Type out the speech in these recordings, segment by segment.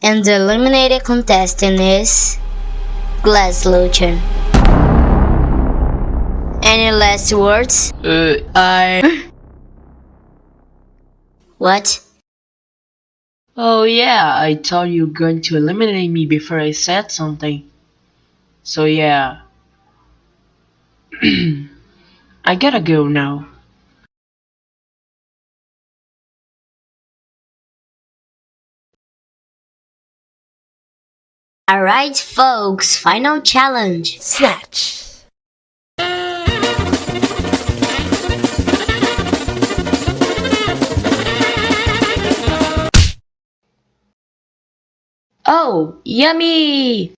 And the eliminated contestant is Glass Luchan. Any last words? Uh, I... What? Oh yeah, I thought you were going to eliminate me before I said something. So yeah. I gotta go now. Alright folks, final challenge. Snatch. Oh, yummy!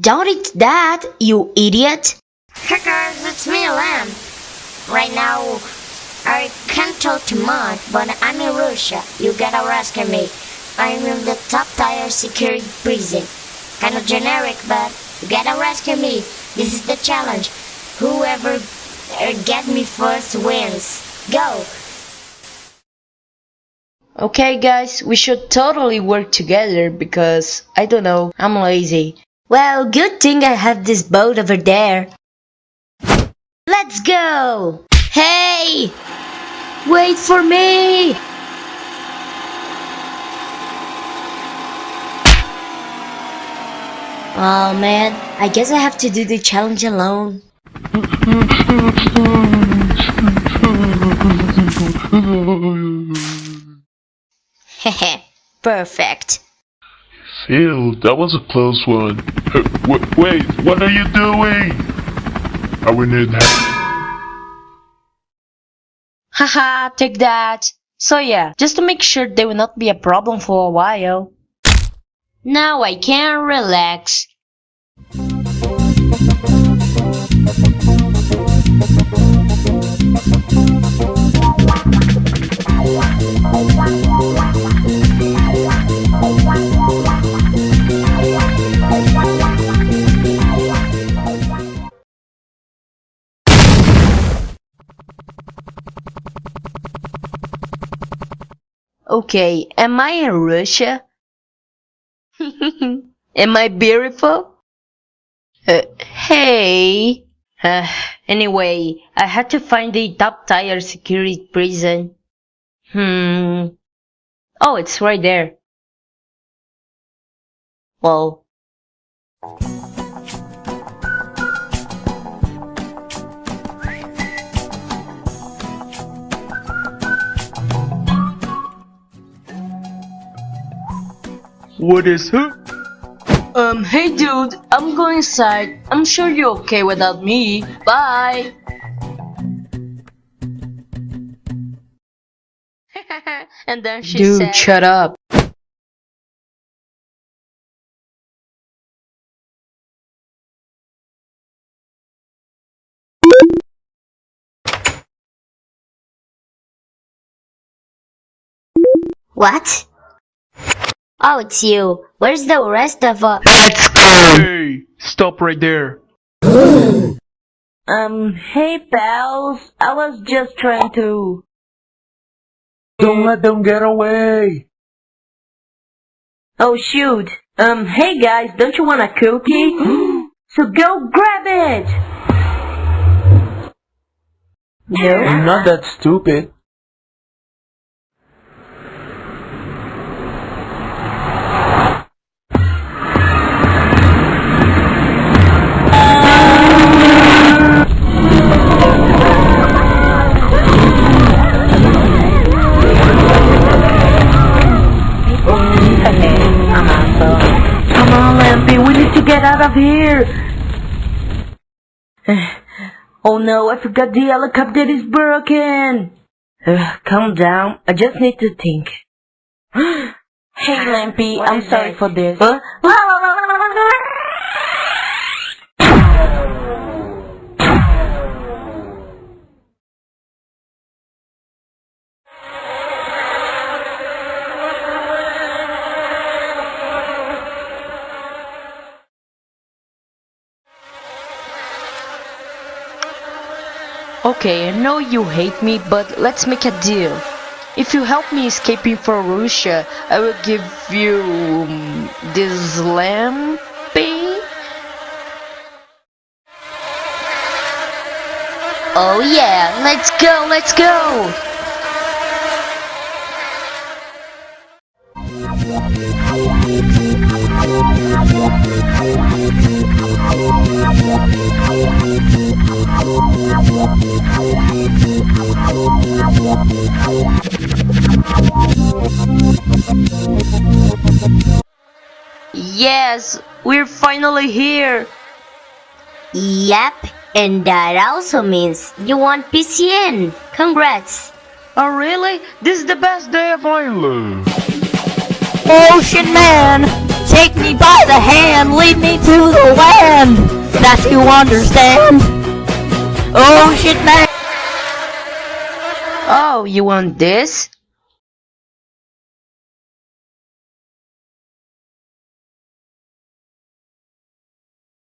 Don't eat that, you idiot! Hey guys, it's me, Lamb. Right now, I can't talk too much, but I'm in Russia. You gotta rescue me. I'm in the top tier security prison. Kind of generic, but you gotta rescue me. This is the challenge. Whoever uh, get me first wins. Go! Okay guys, we should totally work together because, I don't know, I'm lazy. Well, good thing I have this boat over there. Let's go! Hey! Wait for me! Oh man, I guess I have to do the challenge alone. Hehe, perfect. Phew, that was a close one. Uh, w- wait, what are you doing? I will in help. Haha, take that! So yeah, just to make sure they will not be a problem for a while. Now I can relax. Okay, am I in Russia? am I beautiful? Uh, hey. Uh, anyway, I had to find the top tier security prison. Hmm. Oh, it's right there. Well. What is it? Um, hey dude, I'm going inside. I'm sure you're okay without me. Bye. and then she Dude, said, shut up. What? Oh, it's you. Where's the rest of us let's Hey, stop right there. Um, hey pals, I was just trying to... Don't let them get away. Oh shoot. Um, hey guys, don't you want a cookie? so go grab it! No? I'm not that stupid. Out of here! oh no, I forgot the helicopter is broken! Uh, calm down, I just need to think. hey Lampy, I'm sorry for this. Okay, I know you hate me, but let's make a deal. if you help me escaping from Russia, I will give you um, this lampy. Oh yeah, let's go, let's go! Yes, we're finally here. Yep, and that also means you won PCN. Congrats! Oh really? This is the best day of my life. Ocean man, take me by the hand, lead me to the land that you understand. Ocean man. Oh, you want this?